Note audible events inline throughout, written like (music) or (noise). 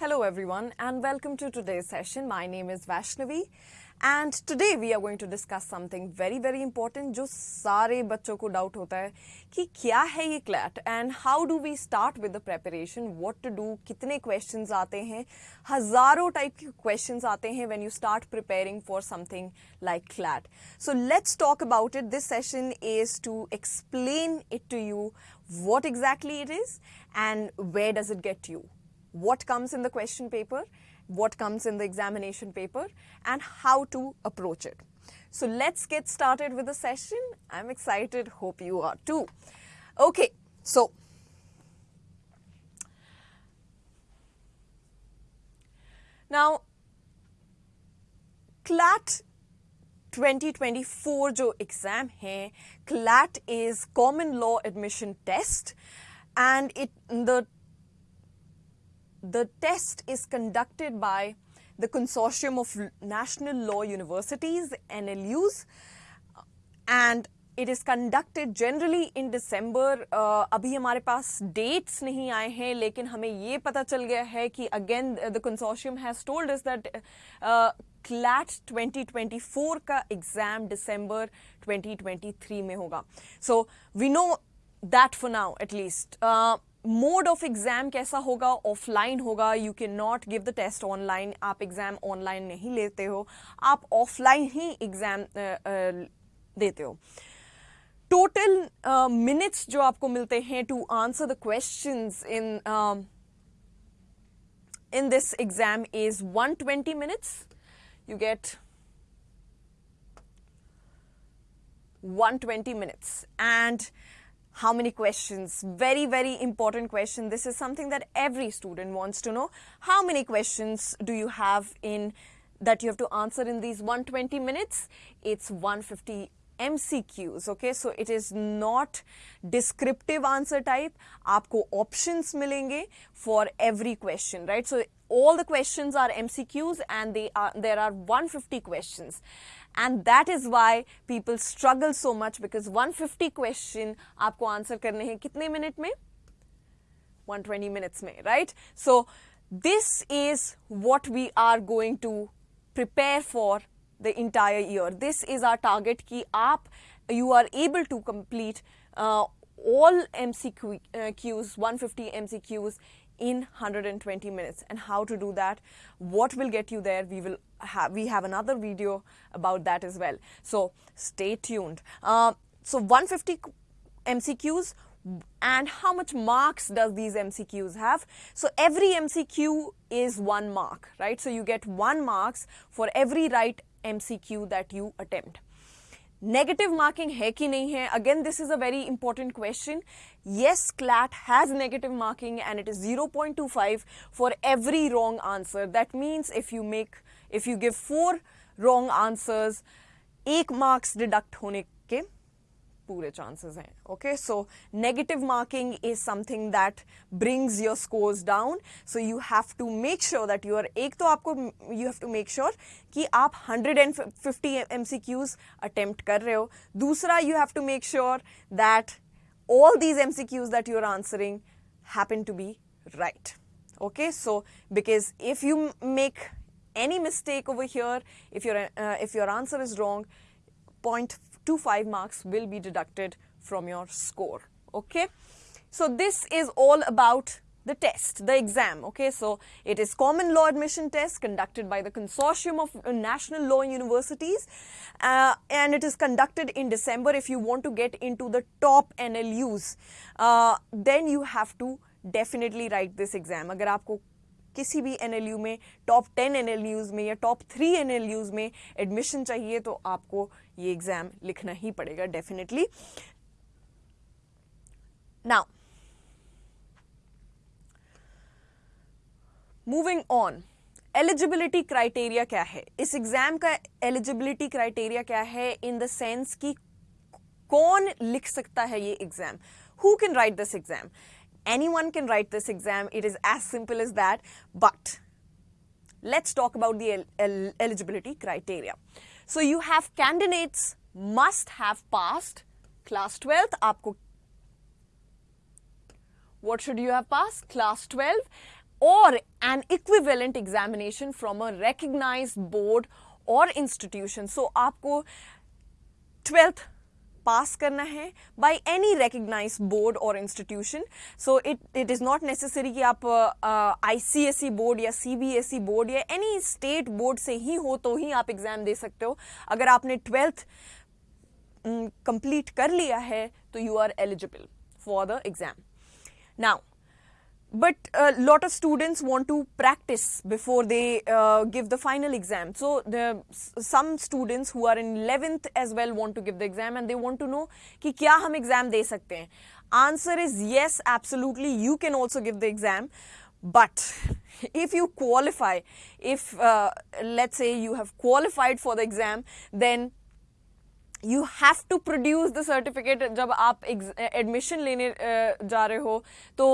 Hello everyone and welcome to today's session. My name is Vaishnavi and today we are going to discuss something very very important जो सारे बच्चों को doubt होता है कि क्या है ये CLAT and how do we start with the preparation what to do कितने क्वेश्चंस आते हैं हजारों टाइप के क्वेश्चंस आते हैं when you start preparing for something like CLAT so let's talk about it this session is to explain it to you what exactly it is and where does it get you what comes in the question paper, what comes in the examination paper, and how to approach it. So let's get started with the session. I'm excited, hope you are too. Okay, so now CLAT 2024 जो exam है CLAT is common law admission test and it the the test is conducted by the Consortium of National Law Universities, NLUs, and it is conducted generally in December. Uh, अभी हमारे पास dates नहीं आए हैं लेकिन हमें ये पता चल गया है कि again the consortium has told us that uh, CLAT 2024 का exam December 2023 में होगा. So we know that for now at least. Uh, mode of exam कैसा होगा ऑफलाइन होगा you can not give the test online आप exam online नहीं लेते हो आप ऑफलाइन ही एग्ज़ाम देते हो टोटल मिनट्स uh, जो आपको मिलते हैं to answer the question in in this exam is 120 minutes. You get 120 minutes. And how many questions? Very, very important question. This is something that every student wants to know. How many questions do you have in that you have to answer in these 120 minutes? It's 150 MCQs, okay? So it is not descriptive answer type. आपको options मिलेंगे for every question, right? So all the questions are MCQs and they are, there are 150 questions. And that is why people struggle so much because 150 question आपको answer करने हैं कितने minute में 120 minutes में right so this is what we are going to prepare for the entire year this is our target कि आप you are able to complete uh, all MCQs 150 MCQs in 120 minutes and how to do that what will get you there we will have we have another video about that as well so stay tuned uh, so 150 mcqs and how much marks does these MCQs have? So every MCQ is one mark, right? So you get one marks for every right MCQ that you attempt. Negative marking है कि नहीं है? Again this is a very important question yes CLAT has negative marking and it is zero point two five for every wrong answer that means if you make if you give four wrong answers एक marks deduct होने के पूरे chances हैं okay so negative marking is something that brings your scores down so you have to make sure that you are एक तो आपको you have to make sure कि आप 150 MCQs attempt कर रहे हो दूसरा you have to make sure that all these MCQs that you are answering happen to be right okay so because if you make any mistake over here if your uh, if your answer is wrong 0.25 marks will be deducted from your score. Okay. So this is all about the test, the exam. Okay, so it is common law admission test conducted by the Consortium of National Law Universities uh, and it is conducted in December. If you want to get into the top NLUs, uh, then you have to definitely write this exam. अगर आपको किसी भी N में top ten N में या top three N में admission चाहिए तो आपको ये एग्ज़ाम लिखना ही पड़ेगा definitely now moving on eligibility criteria क्या है इस एग्ज़ाम का एलिजिबिलिटी क्राइटेरिया क्या है इन द सेंस कि कौन लिख सकता है ये exam who can write this exam can write this exam. It is as simple as that. But, let's talk about the el el, eligibility criteria. So you have candidates must have passed class 12th. आपको what should you have passed? Class 12 or an equivalent examination from a recognized board or institution so aapko 12th pass करना है by any recognise board और institution so it it is not necessary कि आप ICSE board या CBSE board या any state board से ही हो तो ही आप एग्ज़ाम दे सकते हो। अगर आपने ट्वेल्थ कंप्लीट कर लिया है तो you are eligible for the exam now but a lot of students want to practice before they uh, give the final exam so the some students who are in 11th as well want to give the exam and they want to know ki kya hum exam de sakte hain answer is yes absolutely you can also give the exam but (laughs) if you qualify if uh, let's say you have qualified for the exam then you have to produce the certificate जब आप admission लेने जा रहे हो तो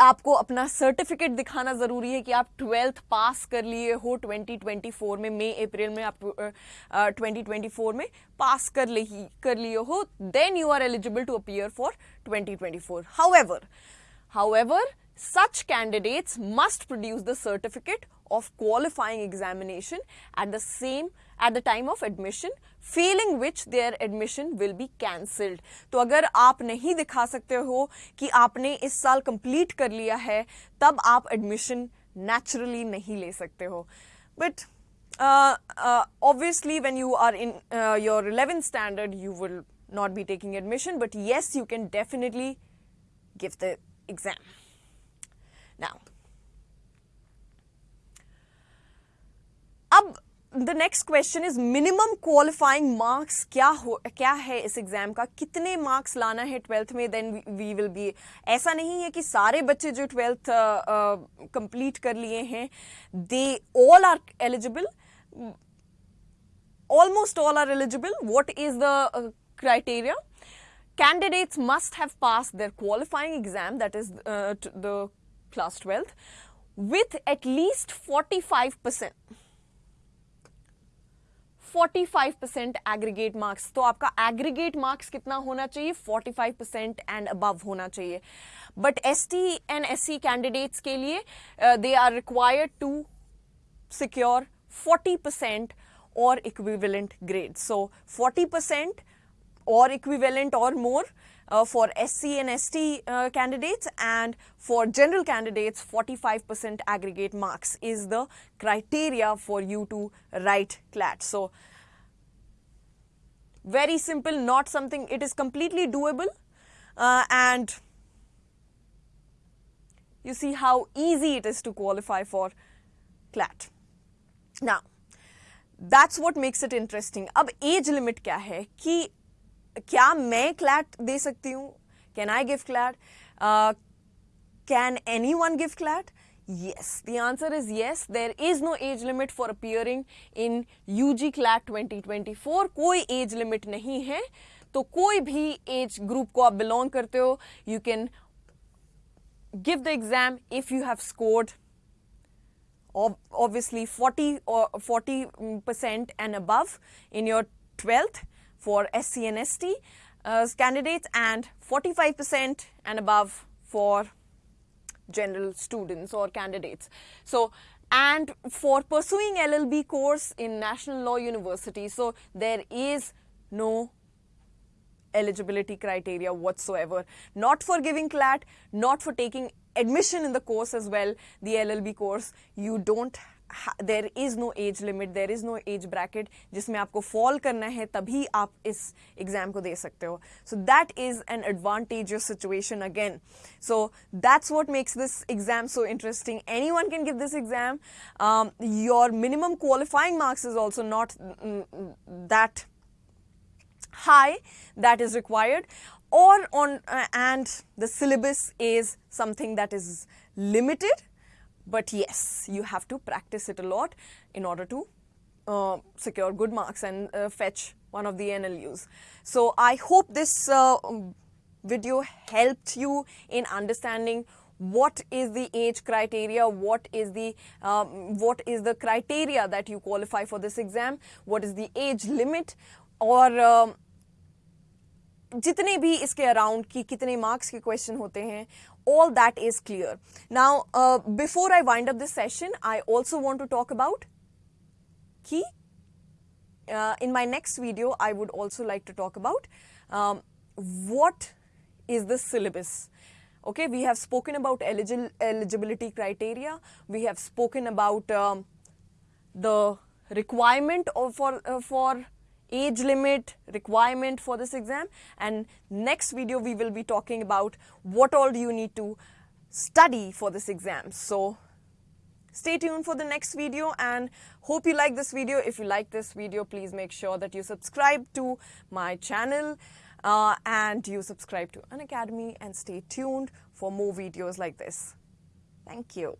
आपको अपना certificate दिखाना ज़रूरी है कि आप ट्वेल्थ पास कर लिए हो 2024 में मई अप्रैल में आप ट्वेंटी फोर में पास कर ले कर लिए हो then you are eligible to appear for 2024 however however such candidates must produce the certificate of qualifying examination at the same at the time of admission failing which their admission will be cancelled तो अगर आप नहीं दिखा सकते हो कि आपने इस साल complete कर लिया है तब आप admission naturally नहीं ले सकते हो but uh, uh, obviously when you are in uh, your 11th standard you will not be taking admission but yes you can definitely give the exam Now अब the next question is minimum qualifying marks क्या हो क्या है इस exam का कितने marks लाना है ट्वेल्थ में देन वी विल बी ऐसा नहीं है कि सारे बच्चे जो ट्वेल्थ कंप्लीट uh, कर लिए हैं they all are eligible almost all are eligible. What is the uh, criteria? Candidates must have passed their qualifying exam, that is uh, the class 12th, with at least 45 percent. 45 percent aggregate marks तो आपका aggregate marks कितना होना चाहिए? 45 percent and above होना चाहिए. But S T and S C candidates के लिए they are required to secure 40 percent और equivalent grade so 40 percent or equivalent or more uh, for SC and ST uh, candidates and for general candidates 45% aggregate marks is the criteria for you to write CLAT. So, very simple not something it is completely doable uh, and you see how easy it is to qualify for CLAT. Now, that's what makes it interesting. अब age limit क्या है कि क्या मैं CLAT दे सकती हूँ can I give CLAT can any one give CLAT yes the answer is yes there is no age limit for appearing in UG CLAT 2024 कोई age limit नहीं है तो कोई भी एज ग्रुप को आप बिलोंग करते हो you can give the exam if you have scored obviously 40 or 40 percent and above in your 12th for SC and ST uh, candidates and 45% and above for general students or candidates. So, and for pursuing LLB course in National Law University, so there is no eligibility criteria whatsoever. Not for giving CLAT, not for taking admission in the course as well, the LLB course, you don't there is no age limit there is no age bracket जिसमें आपको fall करना है तभी आप इस exam को दे सकते हो so that is an advantageous situation again so that's what makes this exam so interesting any one can give this exam your minimum qualifying marks is also not that high that is required or on uh, and the syllabus is something that is limited but yes, you have to practice it a lot in order to uh, secure good marks and uh, fetch one of the NLUs. So I hope this uh, video helped you in understanding what is the age criteria, what is the um, what is the criteria that you qualify for this exam, what is the age limit or um, जितने भी इसके around की कितने marks के question होते हैं all that is clear. Now, uh, before I wind up this session, I also want to talk about key. Uh, in my next video, I would also like to talk about um, what is the syllabus. Okay, we have spoken about eligibility criteria. We have spoken about um, the requirement of, for, uh, for age limit requirement for this exam and next video we will be talking about what all do you need to study for this exam. So stay tuned for the next video and hope you like this video. If you like this video, please make sure that you subscribe to my channel uh, and you subscribe to Unacademy and stay tuned for more videos like this. Thank you.